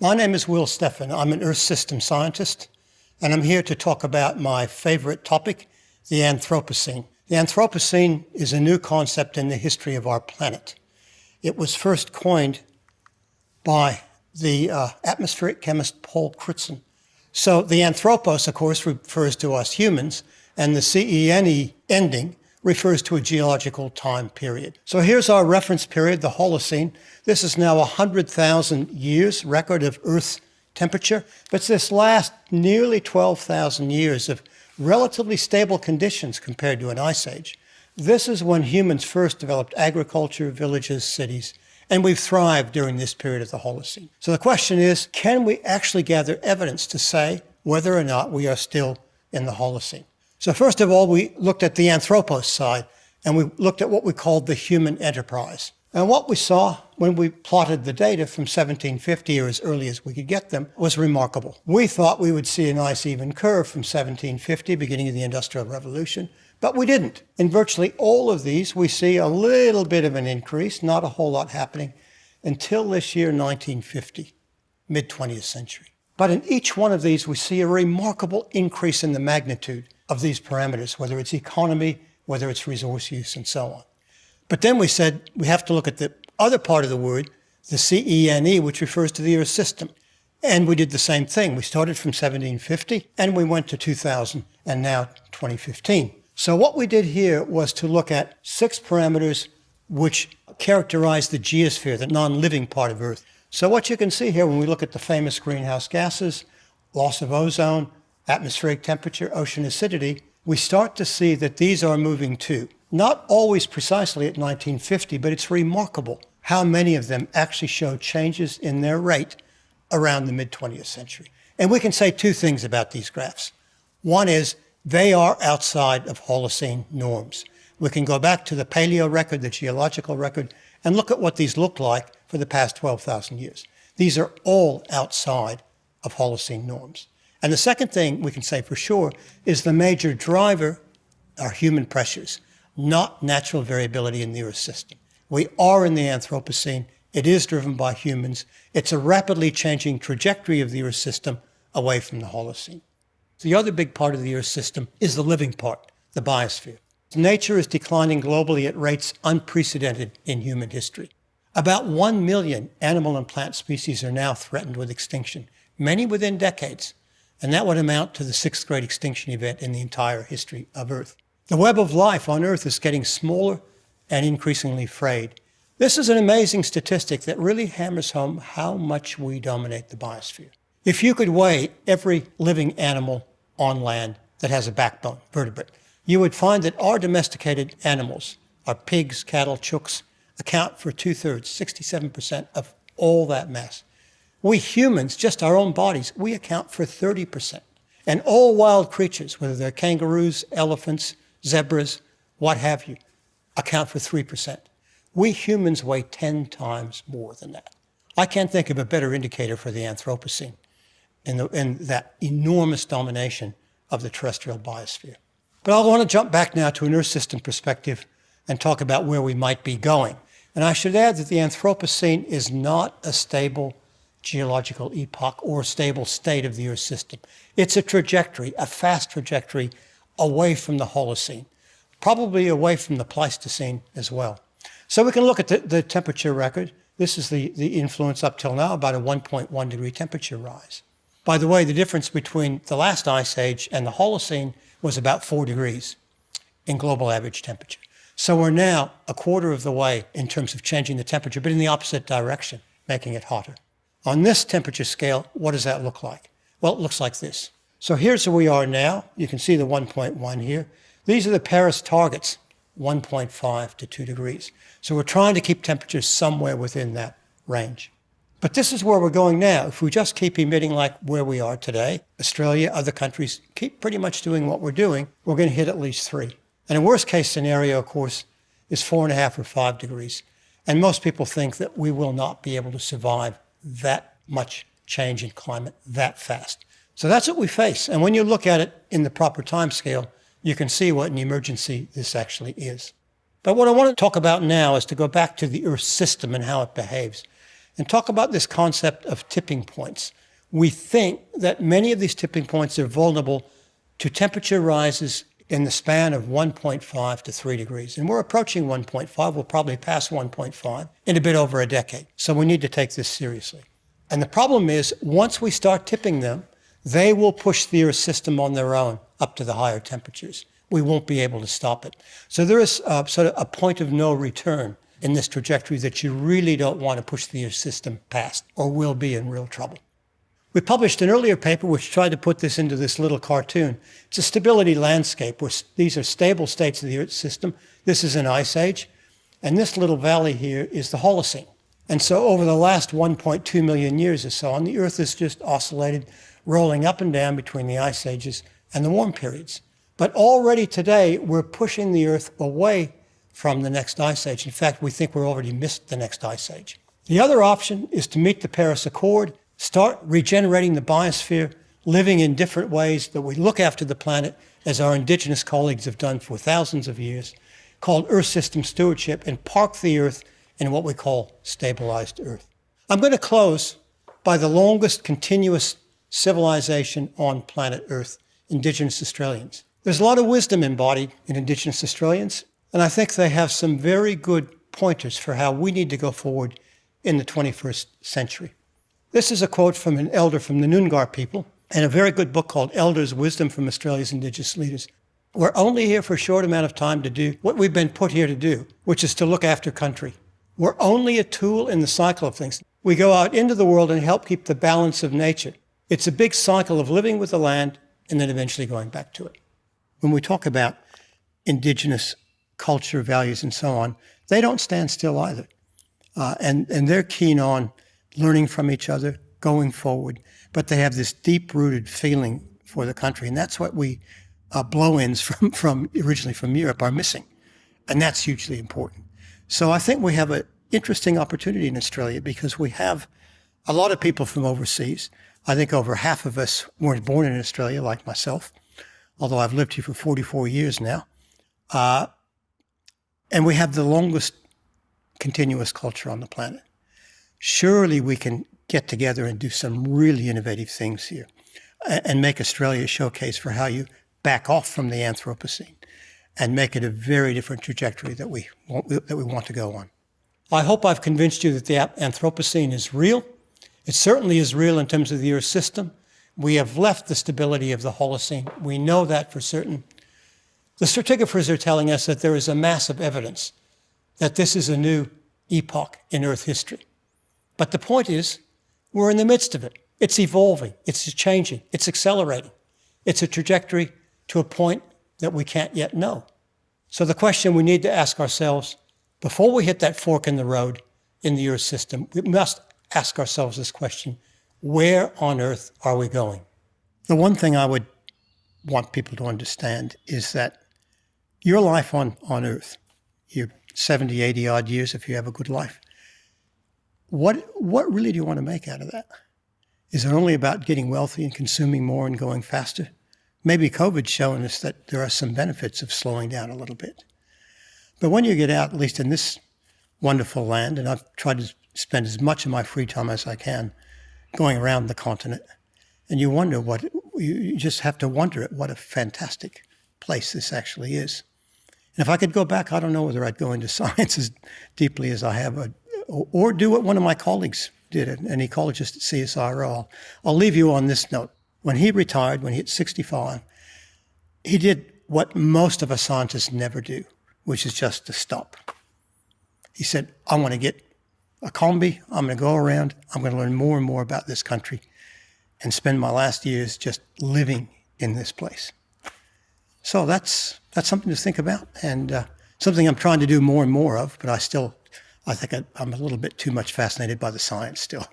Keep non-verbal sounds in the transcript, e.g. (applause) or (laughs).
My name is Will Steffen. I'm an Earth system scientist, and I'm here to talk about my favorite topic, the Anthropocene. The Anthropocene is a new concept in the history of our planet. It was first coined by the uh, atmospheric chemist Paul Crutzen. So the anthropos, of course, refers to us humans, and the CENE ending refers to a geological time period. So here's our reference period, the Holocene. This is now 100,000 years record of Earth's temperature, but it's this last nearly 12,000 years of relatively stable conditions compared to an ice age. This is when humans first developed agriculture, villages, cities, and we've thrived during this period of the Holocene. So the question is, can we actually gather evidence to say whether or not we are still in the Holocene? So first of all, we looked at the anthropos side, and we looked at what we called the human enterprise. And what we saw when we plotted the data from 1750 or as early as we could get them was remarkable. We thought we would see a nice even curve from 1750, beginning of the Industrial Revolution, but we didn't. In virtually all of these, we see a little bit of an increase, not a whole lot happening, until this year, 1950, mid-20th century. But in each one of these, we see a remarkable increase in the magnitude of these parameters, whether it's economy, whether it's resource use, and so on. But then we said we have to look at the other part of the word, the CENE, which refers to the Earth system. And we did the same thing. We started from 1750 and we went to 2000 and now 2015. So what we did here was to look at six parameters which characterize the geosphere, the non-living part of Earth. So what you can see here when we look at the famous greenhouse gases, loss of ozone, atmospheric temperature, ocean acidity, we start to see that these are moving too. Not always precisely at 1950, but it's remarkable how many of them actually show changes in their rate around the mid-20th century. And we can say two things about these graphs. One is they are outside of Holocene norms. We can go back to the paleo record, the geological record, and look at what these look like for the past 12,000 years. These are all outside of Holocene norms. And the second thing we can say for sure is the major driver are human pressures, not natural variability in the Earth system. We are in the Anthropocene. It is driven by humans. It's a rapidly changing trajectory of the Earth system away from the Holocene. The other big part of the Earth system is the living part, the biosphere. Nature is declining globally at rates unprecedented in human history. About 1 million animal and plant species are now threatened with extinction, many within decades and that would amount to the sixth great extinction event in the entire history of Earth. The web of life on Earth is getting smaller and increasingly frayed. This is an amazing statistic that really hammers home how much we dominate the biosphere. If you could weigh every living animal on land that has a backbone, vertebrate, you would find that our domesticated animals, our pigs, cattle, chooks, account for two-thirds, 67% of all that mass. We humans, just our own bodies, we account for 30%. And all wild creatures, whether they're kangaroos, elephants, zebras, what have you, account for 3%. We humans weigh 10 times more than that. I can't think of a better indicator for the Anthropocene in, the, in that enormous domination of the terrestrial biosphere. But I want to jump back now to an Earth system perspective and talk about where we might be going. And I should add that the Anthropocene is not a stable geological epoch or stable state of the Earth system. It's a trajectory, a fast trajectory away from the Holocene, probably away from the Pleistocene as well. So we can look at the, the temperature record. This is the, the influence up till now, about a 1.1 degree temperature rise. By the way, the difference between the last ice age and the Holocene was about four degrees in global average temperature. So we're now a quarter of the way in terms of changing the temperature, but in the opposite direction, making it hotter. On this temperature scale, what does that look like? Well, it looks like this. So here's where we are now. You can see the 1.1 here. These are the Paris targets, 1.5 to 2 degrees. So we're trying to keep temperatures somewhere within that range. But this is where we're going now. If we just keep emitting like where we are today, Australia, other countries keep pretty much doing what we're doing, we're going to hit at least three. And a worst case scenario, of course, is four and a half or five degrees. And most people think that we will not be able to survive that much change in climate that fast. So that's what we face. And when you look at it in the proper time scale, you can see what an emergency this actually is. But what I want to talk about now is to go back to the Earth system and how it behaves. and talk about this concept of tipping points. We think that many of these tipping points are vulnerable to temperature rises in the span of 1.5 to 3 degrees. And we're approaching 1.5. We'll probably pass 1.5 in a bit over a decade. So we need to take this seriously. And the problem is, once we start tipping them, they will push the Earth system on their own up to the higher temperatures. We won't be able to stop it. So there is a, sort of a point of no return in this trajectory that you really don't want to push the Earth system past, or we'll be in real trouble. We published an earlier paper which tried to put this into this little cartoon. It's a stability landscape where these are stable states of the Earth system. This is an ice age. And this little valley here is the Holocene. And so over the last 1.2 million years or so on, the Earth has just oscillated, rolling up and down between the ice ages and the warm periods. But already today, we're pushing the Earth away from the next ice age. In fact, we think we're already missed the next ice age. The other option is to meet the Paris Accord start regenerating the biosphere, living in different ways that we look after the planet as our indigenous colleagues have done for thousands of years, called Earth System Stewardship, and park the Earth in what we call stabilized Earth. I'm going to close by the longest continuous civilization on planet Earth, Indigenous Australians. There's a lot of wisdom embodied in Indigenous Australians, and I think they have some very good pointers for how we need to go forward in the 21st century. This is a quote from an elder from the Noongar people and a very good book called Elders' Wisdom from Australia's Indigenous Leaders. We're only here for a short amount of time to do what we've been put here to do, which is to look after country. We're only a tool in the cycle of things. We go out into the world and help keep the balance of nature. It's a big cycle of living with the land and then eventually going back to it. When we talk about indigenous culture, values, and so on, they don't stand still either. Uh, and, and they're keen on learning from each other, going forward. But they have this deep-rooted feeling for the country, and that's what we uh, blow-ins (laughs) from, from originally from Europe are missing, and that's hugely important. So I think we have an interesting opportunity in Australia because we have a lot of people from overseas. I think over half of us weren't born in Australia, like myself, although I've lived here for 44 years now. Uh, and we have the longest continuous culture on the planet surely we can get together and do some really innovative things here and make Australia a showcase for how you back off from the Anthropocene and make it a very different trajectory that we want, that we want to go on. I hope I've convinced you that the Anthropocene is real. It certainly is real in terms of the Earth system. We have left the stability of the Holocene. We know that for certain. The stratigraphers are telling us that there is a massive evidence that this is a new epoch in Earth history. But the point is, we're in the midst of it. It's evolving, it's changing, it's accelerating. It's a trajectory to a point that we can't yet know. So the question we need to ask ourselves before we hit that fork in the road in the Earth system, we must ask ourselves this question, where on earth are we going? The one thing I would want people to understand is that your life on, on earth, your 70, 80 odd years if you have a good life, what, what really do you want to make out of that? Is it only about getting wealthy and consuming more and going faster? Maybe COVID's showing us that there are some benefits of slowing down a little bit. But when you get out, at least in this wonderful land, and I've tried to spend as much of my free time as I can going around the continent, and you wonder what, you just have to wonder at what a fantastic place this actually is. And if I could go back, I don't know whether I'd go into (laughs) science as deeply as I have, or do what one of my colleagues did, an ecologist at CSIRO. I'll, I'll leave you on this note. When he retired, when he hit 65, he did what most of us scientists never do, which is just to stop. He said, I want to get a combi, I'm going to go around, I'm going to learn more and more about this country and spend my last years just living in this place. So that's, that's something to think about and uh, something I'm trying to do more and more of, but I still I think I, I'm a little bit too much fascinated by the science still.